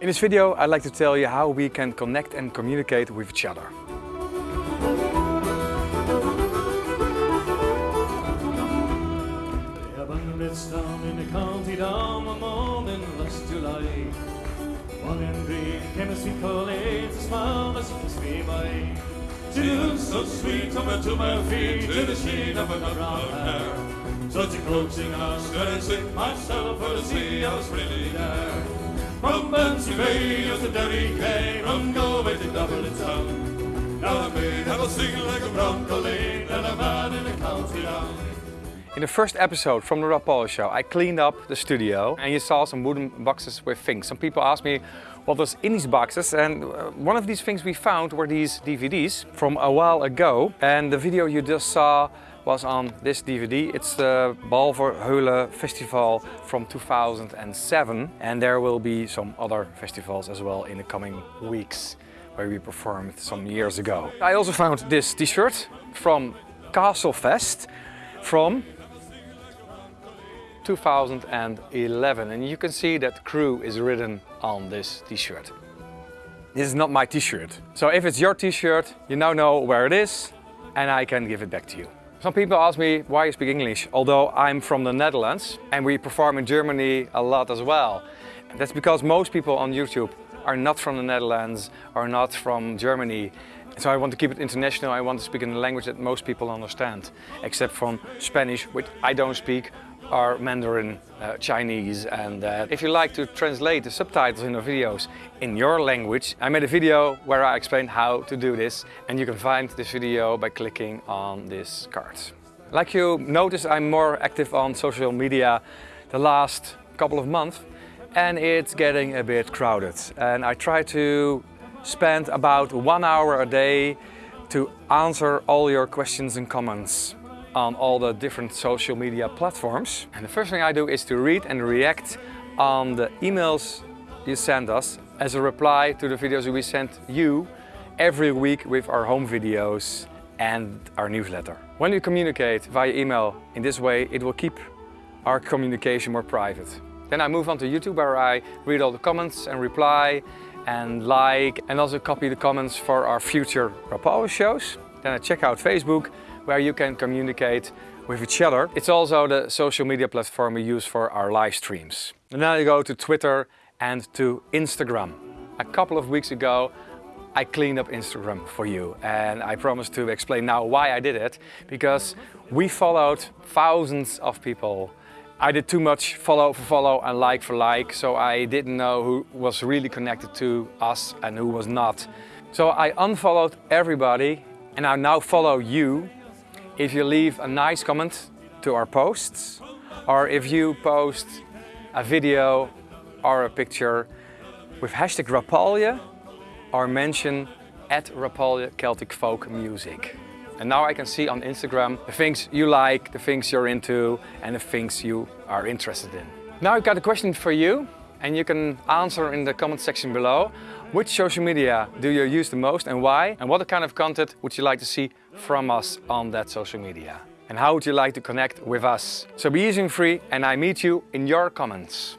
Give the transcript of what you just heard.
In this video I'd like to tell you how we can connect and communicate with each other. the so sweet, to my feet, to the of. Such a coaxing and sick myself for to see I was really there. To. Now maid have a sing like a bronco lane, and a man in the county. In the first episode from the Rapalje show, I cleaned up the studio and you saw some wooden boxes with things. Some people asked me what was in these boxes and uh, one of these things we found were these DVDs from a while ago. And the video you just saw was on this DVD. It's the Balverheulen Festival from 2007 and there will be some other festivals as well in the coming weeks where we performed some years ago. I also found this t-shirt from Castlefest from 2011 and you can see that crew is written on this t-shirt. This is not my t-shirt. So if it's your t-shirt, you now know where it is and I can give it back to you. Some people ask me why you speak English, although I'm from the Netherlands and we perform in Germany a lot as well. That's because most people on YouTube are not from the Netherlands or not from Germany. So I want to keep it international, I want to speak in a language that most people understand, except from Spanish, which I don't speak, or Mandarin, uh, Chinese. And uh, if you like to translate the subtitles in the videos in your language, I made a video where I explain how to do this. And you can find this video by clicking on this card. Like you notice, I'm more active on social media the last couple of months and it's getting a bit crowded. And I try to spend about one hour a day to answer all your questions and comments on all the different social media platforms. And the first thing I do is to read and react on the emails you send us as a reply to the videos we send you every week with our home videos and our newsletter. When you communicate via email in this way, it will keep our communication more private. Then I move on to YouTube where I read all the comments and reply and like and also copy the comments for our future Rapalje shows. Then I check out Facebook where you can communicate with each other. It's also the social media platform we use for our live streams. And then I go to Twitter and to Instagram. A couple of weeks ago I cleaned up Instagram for you and I promise to explain now why I did it because we followed thousands of people I did too much follow for follow and like for like, so I didn't know who was really connected to us and who was not. So I unfollowed everybody and I now follow you if you leave a nice comment to our posts or if you post a video or a picture with hashtag Rapalje or mention at Rapalje Celtic Folk Music. And now I can see on Instagram the things you like, the things you're into and the things you are interested in. Now I've got a question for you and you can answer in the comment section below. Which social media do you use the most and why? And what kind of content would you like to see from us on that social media? And how would you like to connect with us? So be easy and free and I meet you in your comments.